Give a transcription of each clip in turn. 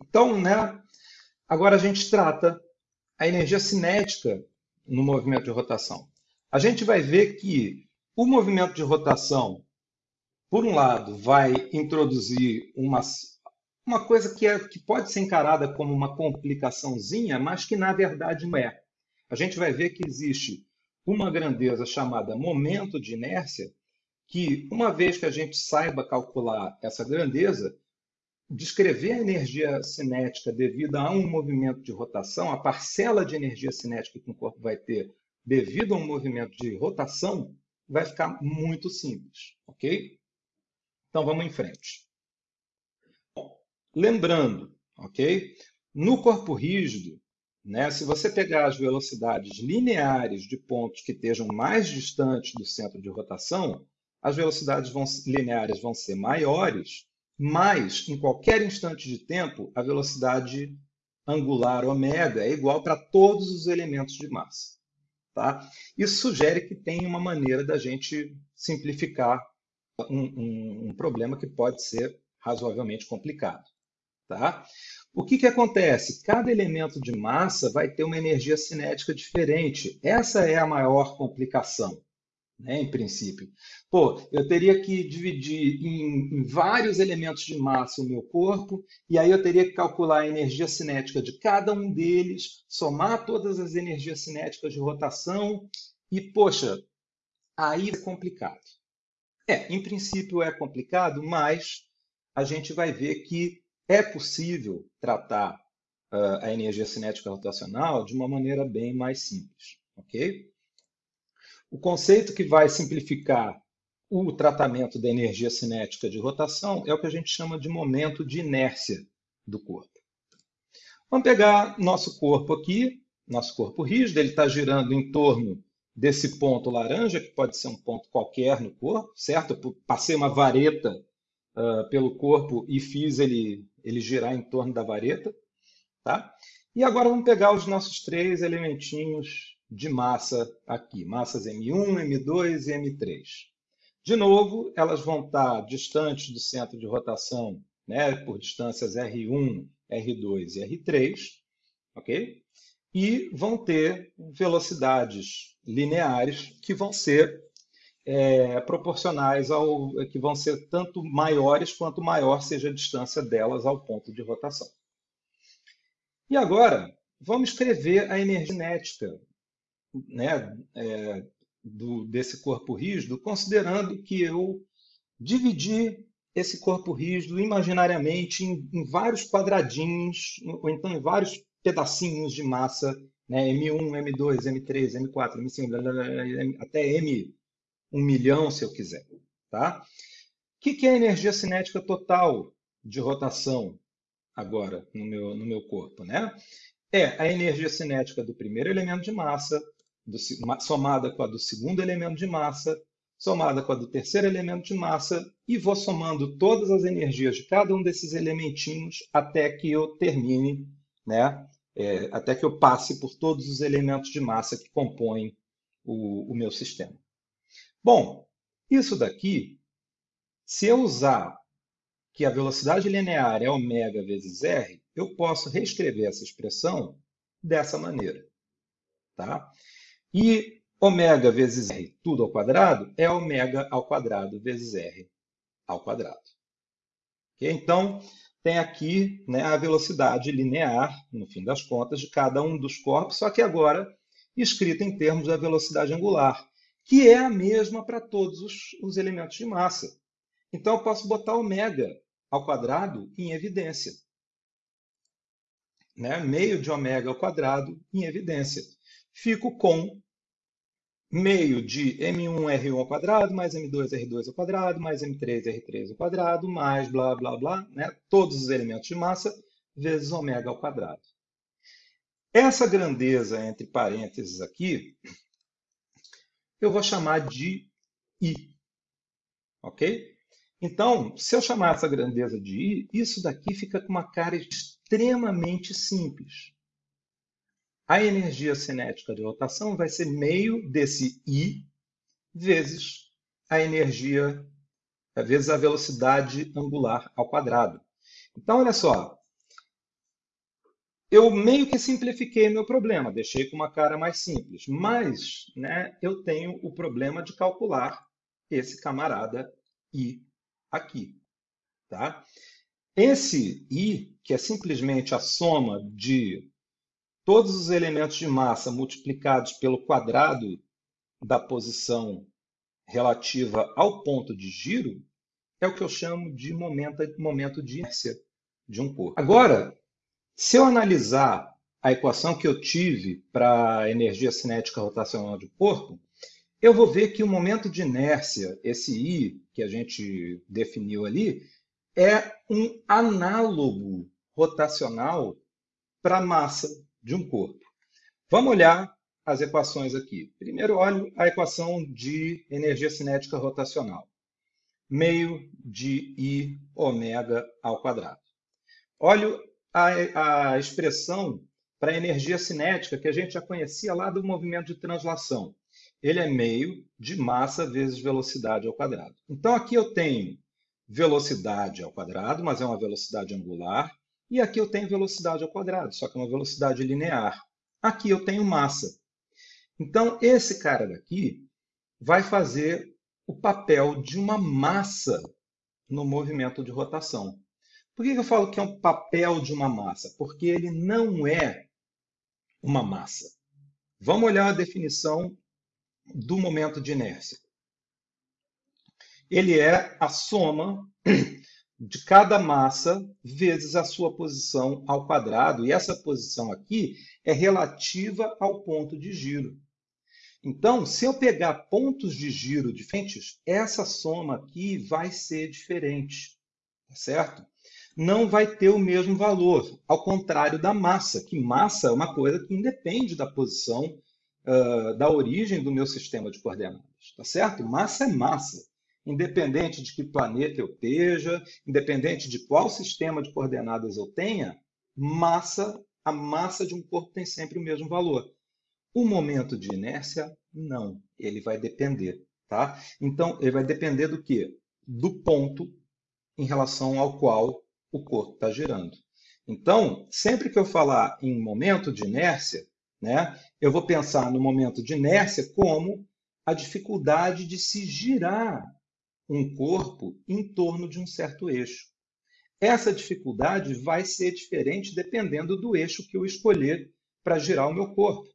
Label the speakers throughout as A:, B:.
A: Então, né, agora a gente trata a energia cinética no movimento de rotação. A gente vai ver que o movimento de rotação, por um lado, vai introduzir uma, uma coisa que, é, que pode ser encarada como uma complicaçãozinha, mas que na verdade não é. A gente vai ver que existe uma grandeza chamada momento de inércia, que uma vez que a gente saiba calcular essa grandeza, descrever a energia cinética devido a um movimento de rotação, a parcela de energia cinética que um corpo vai ter devido a um movimento de rotação, vai ficar muito simples, ok? Então vamos em frente. Lembrando, ok? No corpo rígido, né, se você pegar as velocidades lineares de pontos que estejam mais distantes do centro de rotação, as velocidades vão, lineares vão ser maiores mas, em qualquer instante de tempo, a velocidade angular ômega é igual para todos os elementos de massa. Tá? Isso sugere que tem uma maneira da gente simplificar um, um, um problema que pode ser razoavelmente complicado. Tá? O que, que acontece? Cada elemento de massa vai ter uma energia cinética diferente. Essa é a maior complicação né, em princípio. Pô, eu teria que dividir em, em, vários elementos de massa o meu corpo, e aí eu teria que calcular a energia cinética de cada um deles, somar todas as energias cinéticas de rotação, e, poxa, aí é complicado. É, em princípio é complicado, mas a gente vai ver que é possível tratar uh, a energia cinética rotacional de uma maneira bem mais simples, ok? O conceito que vai simplificar o tratamento da energia cinética de rotação é o que a gente chama de momento de inércia do corpo. Vamos pegar nosso corpo aqui, nosso corpo rígido, ele está girando em torno desse ponto laranja, que pode ser um ponto qualquer no corpo, certo? Eu passei uma vareta uh, pelo corpo e fiz ele, ele girar em torno da vareta. Tá? E agora vamos pegar os nossos três elementinhos de massa aqui, massas M1, M2 e M3. De novo, elas vão estar distantes do centro de rotação, né, por distâncias R1, R2 e R3, ok? E vão ter velocidades lineares que vão ser é, proporcionais ao que vão ser tanto maiores quanto maior seja a distância delas ao ponto de rotação. E agora, vamos escrever a energia cinética né, é, do, desse corpo rígido, considerando que eu dividi esse corpo rígido imaginariamente em, em vários quadradinhos, ou então em vários pedacinhos de massa, né, M1, M2, M3, M4, M5, até M 1 milhão, se eu quiser. Tá? O que é a energia cinética total de rotação agora no meu, no meu corpo? Né? É a energia cinética do primeiro elemento de massa do, somada com a do segundo elemento de massa, somada com a do terceiro elemento de massa, e vou somando todas as energias de cada um desses elementinhos até que eu termine, né, é, até que eu passe por todos os elementos de massa que compõem o, o meu sistema. Bom, isso daqui, se eu usar que a velocidade linear é ômega vezes r, eu posso reescrever essa expressão dessa maneira. Tá? E ômega vezes r, tudo ao quadrado, é ômega ao quadrado vezes r ao quadrado. Okay? Então, tem aqui né, a velocidade linear, no fim das contas, de cada um dos corpos, só que agora escrita em termos da velocidade angular, que é a mesma para todos os, os elementos de massa. Então, eu posso botar ômega ao quadrado em evidência. Né? Meio de ômega ao quadrado em evidência. Fico com meio de M1R1 ao quadrado, mais M2R2 ao quadrado, mais M3R3 ao quadrado, mais blá, blá, blá, né? todos os elementos de massa, vezes ômega ao quadrado. Essa grandeza entre parênteses aqui, eu vou chamar de I. Ok? Então, se eu chamar essa grandeza de I, isso daqui fica com uma cara extremamente simples. A energia cinética de rotação vai ser meio desse I vezes a energia, vezes a velocidade angular ao quadrado. Então, olha só, eu meio que simplifiquei meu problema, deixei com uma cara mais simples, mas né, eu tenho o problema de calcular esse camarada I aqui. Tá? Esse I, que é simplesmente a soma de todos os elementos de massa multiplicados pelo quadrado da posição relativa ao ponto de giro, é o que eu chamo de momento, momento de inércia de um corpo. Agora, se eu analisar a equação que eu tive para a energia cinética rotacional de corpo, eu vou ver que o momento de inércia, esse I que a gente definiu ali, é um análogo rotacional para a massa de um corpo. Vamos olhar as equações aqui. Primeiro, olho a equação de energia cinética rotacional. Meio de I ômega ao quadrado. Olho a, a expressão para energia cinética que a gente já conhecia lá do movimento de translação. Ele é meio de massa vezes velocidade ao quadrado. Então aqui eu tenho velocidade ao quadrado, mas é uma velocidade angular, e aqui eu tenho velocidade ao quadrado, só que é uma velocidade linear. Aqui eu tenho massa. Então esse cara daqui vai fazer o papel de uma massa no movimento de rotação. Por que eu falo que é um papel de uma massa? Porque ele não é uma massa. Vamos olhar a definição do momento de inércia. Ele é a soma de cada massa vezes a sua posição ao quadrado, e essa posição aqui é relativa ao ponto de giro. Então, se eu pegar pontos de giro diferentes, essa soma aqui vai ser diferente, tá certo? não vai ter o mesmo valor, ao contrário da massa, que massa é uma coisa que independe da posição, uh, da origem do meu sistema de coordenadas, tá certo? Massa é massa, independente de que planeta eu esteja, independente de qual sistema de coordenadas eu tenha, massa, a massa de um corpo tem sempre o mesmo valor. O momento de inércia, não, ele vai depender, tá? Então, ele vai depender do quê? Do ponto em relação ao qual o corpo está girando. Então, sempre que eu falar em momento de inércia, né, eu vou pensar no momento de inércia como a dificuldade de se girar um corpo em torno de um certo eixo. Essa dificuldade vai ser diferente dependendo do eixo que eu escolher para girar o meu corpo.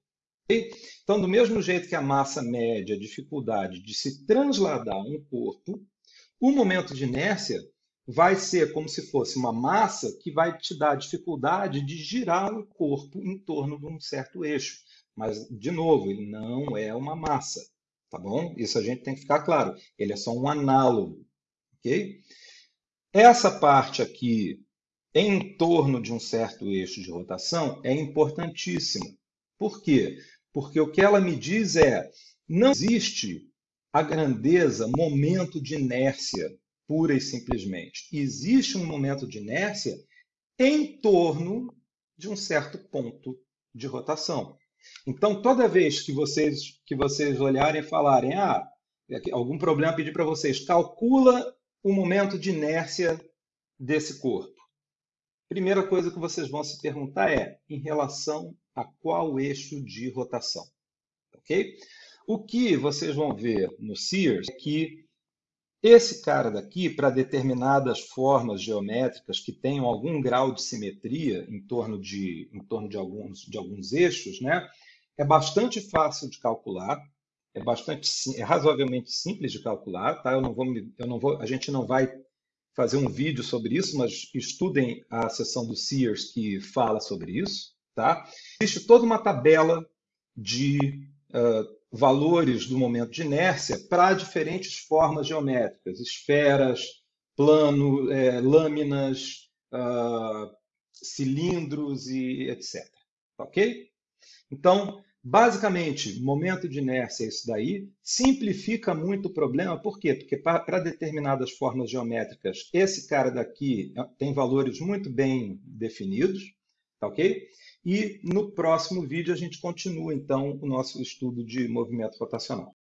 A: Então, do mesmo jeito que a massa mede a dificuldade de se transladar um corpo, o momento de inércia vai ser como se fosse uma massa que vai te dar a dificuldade de girar o corpo em torno de um certo eixo. Mas, de novo, ele não é uma massa, tá bom? Isso a gente tem que ficar claro. Ele é só um análogo, ok? Essa parte aqui, em torno de um certo eixo de rotação, é importantíssima. Por quê? Porque o que ela me diz é, não existe a grandeza, momento de inércia pura e simplesmente. Existe um momento de inércia em torno de um certo ponto de rotação. Então, toda vez que vocês, que vocês olharem e falarem, ah, algum problema pedir para vocês, calcula o momento de inércia desse corpo. Primeira coisa que vocês vão se perguntar é em relação a qual eixo de rotação. Ok? O que vocês vão ver no Sears é que esse cara daqui, para determinadas formas geométricas que tenham algum grau de simetria em torno de, em torno de, alguns, de alguns eixos, né, é bastante fácil de calcular, é bastante é razoavelmente simples de calcular, tá? Eu não vou, eu não vou, a gente não vai fazer um vídeo sobre isso, mas estudem a seção do Sears que fala sobre isso, tá? Existe toda uma tabela de uh, valores do momento de inércia para diferentes formas geométricas, esferas, plano, é, lâminas, uh, cilindros e etc. Ok? Então, basicamente, momento de inércia é isso daí. Simplifica muito o problema, por quê? Porque para determinadas formas geométricas, esse cara daqui é, tem valores muito bem definidos, tá ok? E no próximo vídeo a gente continua, então, o nosso estudo de movimento rotacional.